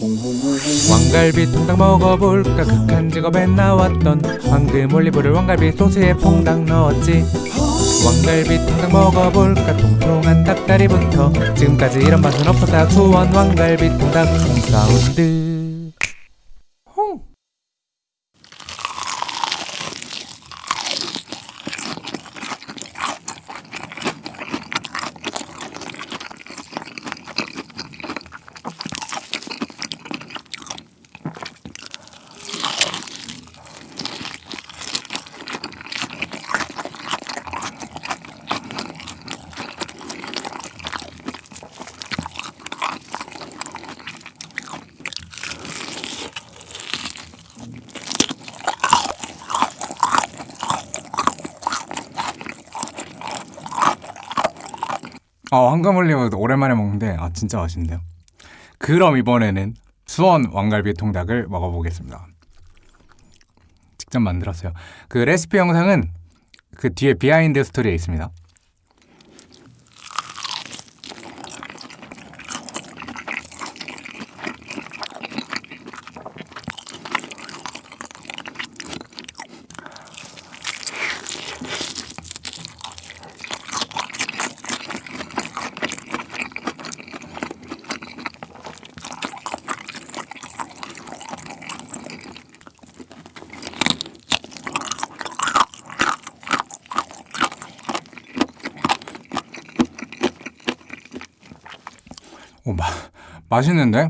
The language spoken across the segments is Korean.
왕갈비 통닭 먹어볼까? 극한 직업에 나왔던 황금 올리브를 왕갈비 소스에 퐁당 넣었지. 왕갈비 통닭 먹어볼까? 통통한 닭다리부터 지금까지 이런 맛은 없었다. 수원 왕갈비 통닭 홈사운드 홍 아, 황금 올리브 오랜만에 먹는데 아 진짜 맛있는데요. 그럼 이번에는 수원 왕갈비 통닭을 먹어보겠습니다. 직접 만들었어요. 그 레시피 영상은 그 뒤에 비하인드 스토리에 있습니다. 오, 마, 맛있는데?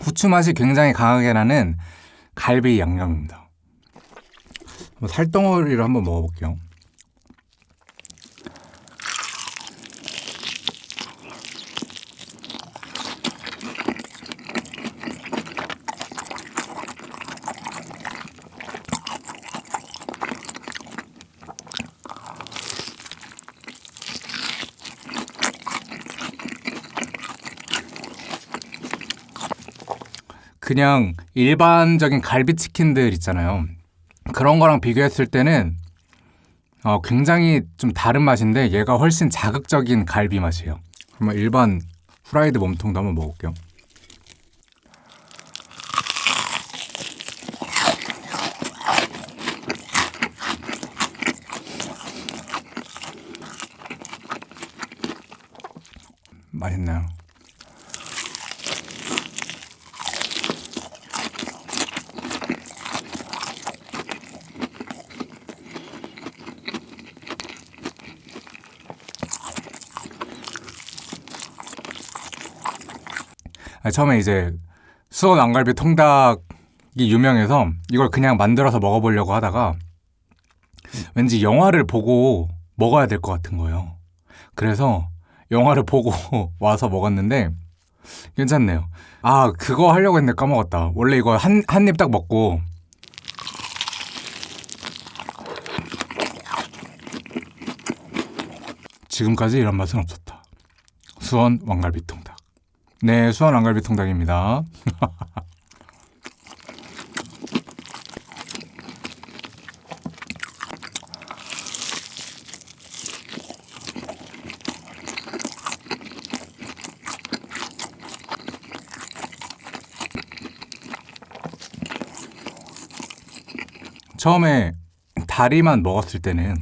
후추 맛이 굉장히 강하게 나는 갈비 양념입니다. 살덩어리를 한번 먹어볼게요. 그냥 일반적인 갈비치킨들 있잖아요. 그런 거랑 비교했을 때는 어, 굉장히 좀 다른 맛인데 얘가 훨씬 자극적인 갈비 맛이에요. 그러면 일반 후라이드 몸통도 한번 먹을게요. 맛있나요? 처음에 이제 수원 왕갈비 통닭이 유명해서 이걸 그냥 만들어서 먹어보려고 하다가 왠지 영화를 보고 먹어야 될 것 같은 거예요. 그래서 영화를 보고 와서 먹었는데 괜찮네요. 아 그거 하려고 했는데 까먹었다. 원래 이거 한 한 입 딱 먹고 지금까지 이런 맛은 없었다. 수원 왕갈비 통닭. 네, 수원 왕갈비 통닭입니다. 처음에 다리만 먹었을 때는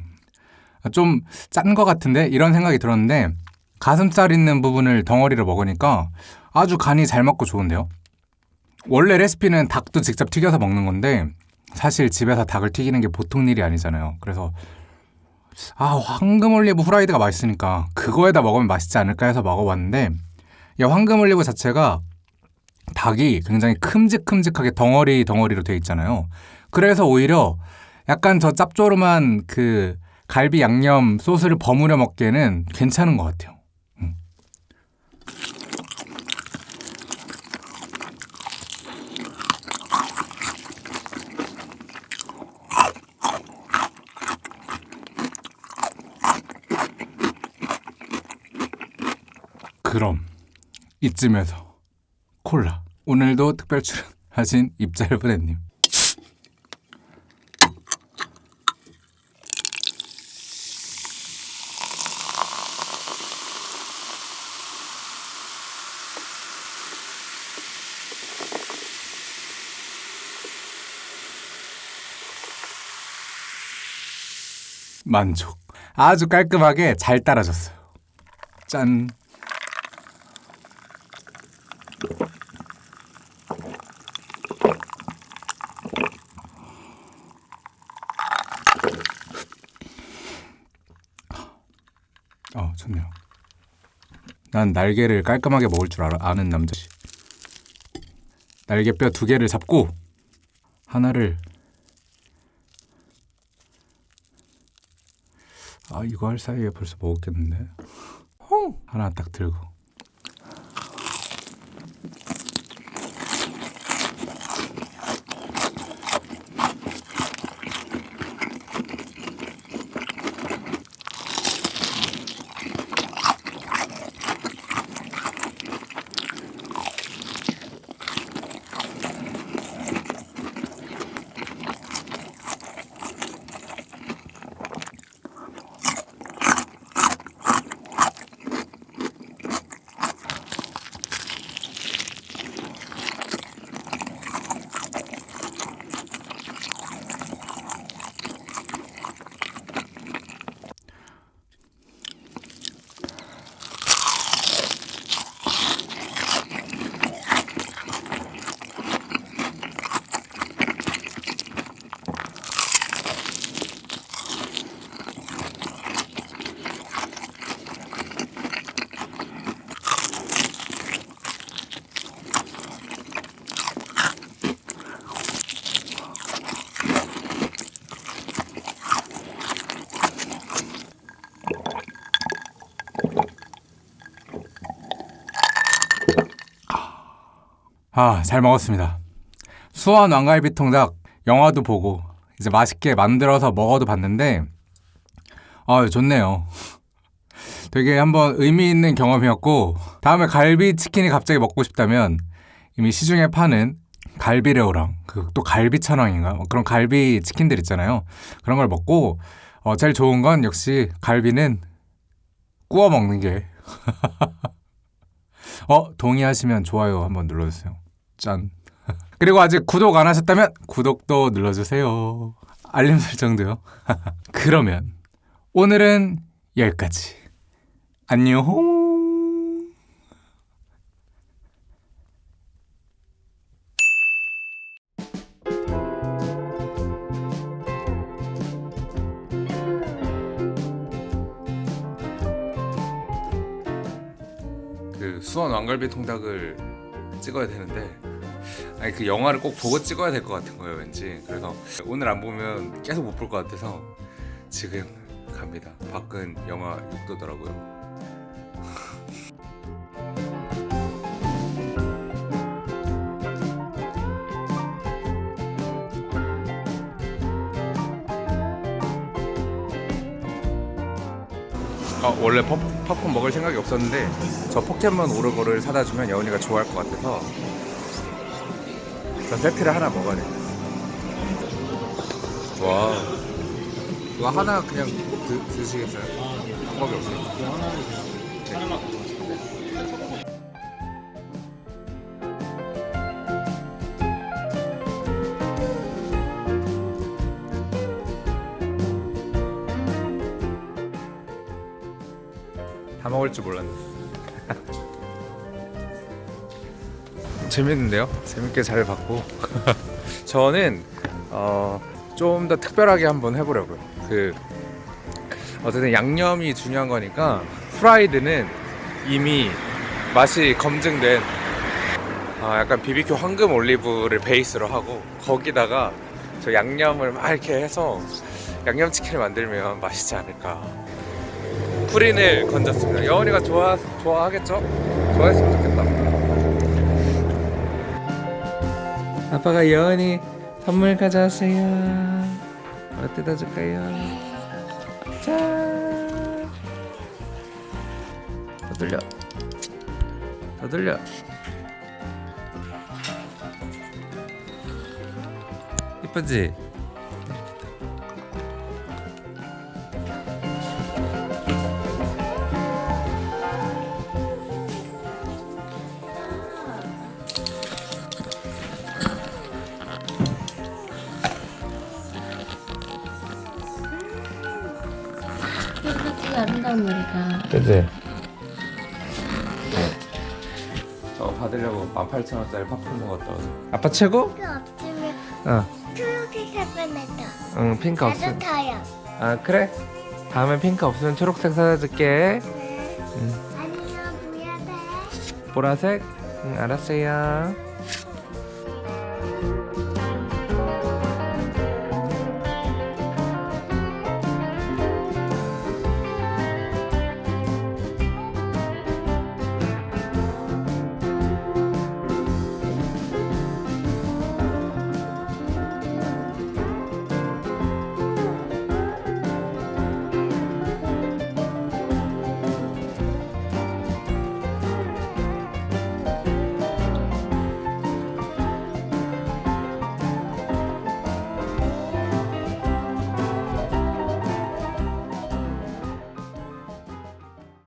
좀 짠 것 같은데 이런 생각이 들었는데 가슴살 있는 부분을 덩어리로 먹으니까 아주 간이 잘 맞고 좋은데요. 원래 레시피는 닭도 직접 튀겨서 먹는 건데 사실 집에서 닭을 튀기는 게 보통 일이 아니잖아요. 그래서 아 황금 올리브 후라이드가 맛있으니까 그거에다 먹으면 맛있지 않을까 해서 먹어봤는데 이 황금 올리브 자체가 닭이 굉장히 큼직큼직하게 덩어리 덩어리로 돼 있잖아요. 그래서 오히려 약간 저 짭조름한 그 갈비 양념 소스를 버무려 먹기에는 괜찮은 것 같아요. 그럼 이쯤에서 콜라 오늘도 특별 출연하신 입잘브레님. 만족. 아주 깔끔하게 잘 따라줬어요. 짠. 어, 좋네요. 난 날개를 깔끔하게 먹을 줄 알아, 아는 남자지. 날개뼈 두 개를 잡고 하나를 아 이거 할 사이에 벌써 먹었겠는데 하나 딱 들고 아, 잘 먹었습니다. 수원 왕갈비 통닭 영화도 보고 이제 맛있게 만들어서 먹어도 봤는데 아, 좋네요. 되게 한번 의미 있는 경험이었고 다음에 갈비 치킨이 갑자기 먹고 싶다면 이미 시중에 파는 갈비레오랑 그 또 갈비 천왕인가 뭐 그런 갈비 치킨들 있잖아요. 그런 걸 먹고 어, 제일 좋은 건 역시 갈비는 구워 먹는 게 어, 동의하시면 좋아요 한번 눌러주세요. 짠. 그리고 아직 구독 안 하셨다면 구독도 눌러주세요. 알림 설정도요. 그러면 오늘은 여기까지. 안녕. 그 수원 왕갈비 통닭을 찍어야 되는데 아니 그 영화를 꼭 보고 찍어야 될 것 같은 거예요 왠지. 그래서 오늘 안 보면 계속 못 볼 것 같아서 지금 갑니다. 밖은 영하 6도더라고요 어, 원래 팝, 팝콘 먹을 생각이 없었는데 저 포켓몬 오르고를 사다 주면 여운이가 좋아할 것 같아서 저 세트를 하나 먹어야 돼. 와. 이거 하나 그냥 드, 드시겠어요? 방법이 없어요. 다먹 을줄 몰랐네. 재밌는데요? 재밌게 잘 봤고 저는 어, 좀 더 특별하게 한번 해보려고요. 그 어쨌든 양념이 중요한 거니까 프라이드는 이미 맛이 검증된 아, 약간 BBQ 황금 올리브를 베이스로 하고 거기다가 저 양념을 막 이렇게 해서 양념치킨을 만들면 맛있지 않을까. 프린을 건졌습니다. 여원이가 좋아 좋아하겠죠? 좋아했으면 좋겠다. 아빠가 여원이 선물 가져왔어요. 뭐 뜯어줄까요? 자, 더 돌려, 더 돌려. 이쁘지? 되게 아름다운 머리가. 그지? 저거 받으려고 18,000원짜리 팝콘 먹었다 아빠 최고? 핑크 없으면 어. 초록색 냈다. 응 핑크 나도 타요. 아 그래? 다음에 핑크 없으면 초록색 사다 줄게 네. 응. 아니요, 돼? 보라색? 응 알았어요